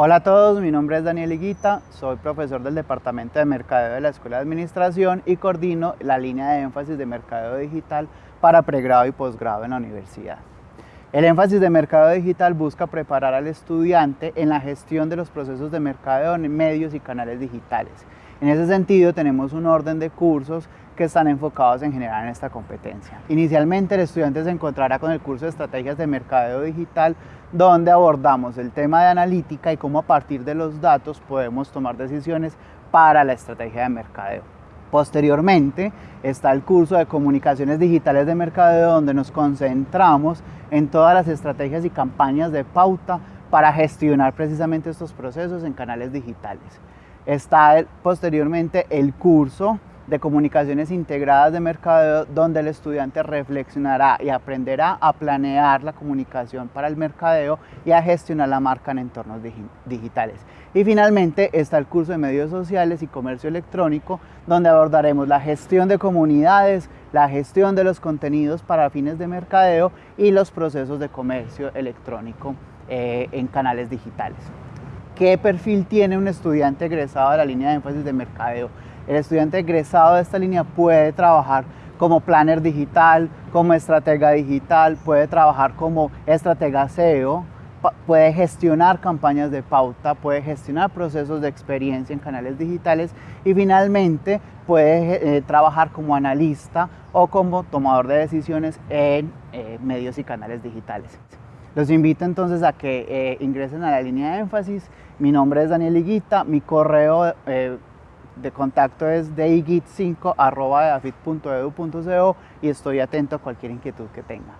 Hola a todos, mi nombre es Daniel Higuita, soy profesor del Departamento de Mercadeo de la Escuela de Administración y coordino la línea de énfasis de Mercadeo Digital para pregrado y posgrado en la universidad. El énfasis de Mercadeo Digital busca preparar al estudiante en la gestión de los procesos de mercadeo en medios y canales digitales. En ese sentido tenemos un orden de cursos que están enfocados en generar en esta competencia. Inicialmente el estudiante se encontrará con el curso de estrategias de mercadeo digital donde abordamos el tema de analítica y cómo a partir de los datos podemos tomar decisiones para la estrategia de mercadeo. Posteriormente está el curso de comunicaciones digitales de mercadeo donde nos concentramos en todas las estrategias y campañas de pauta para gestionar precisamente estos procesos en canales digitales. Está posteriormente el curso de comunicaciones integradas de mercadeo donde el estudiante reflexionará y aprenderá a planear la comunicación para el mercadeo y a gestionar la marca en entornos digitales. Y finalmente está el curso de medios sociales y comercio electrónico donde abordaremos la gestión de comunidades, la gestión de los contenidos para fines de mercadeo y los procesos de comercio electrónico eh, en canales digitales. ¿Qué perfil tiene un estudiante egresado de la línea de énfasis de mercadeo? El estudiante egresado de esta línea puede trabajar como planner digital, como estratega digital, puede trabajar como estratega SEO, puede gestionar campañas de pauta, puede gestionar procesos de experiencia en canales digitales y finalmente puede eh, trabajar como analista o como tomador de decisiones en eh, medios y canales digitales. Los invito entonces a que eh, ingresen a la línea de énfasis. Mi nombre es Daniel Higuita, mi correo de contacto es deigit5.edu.co y estoy atento a cualquier inquietud que tenga.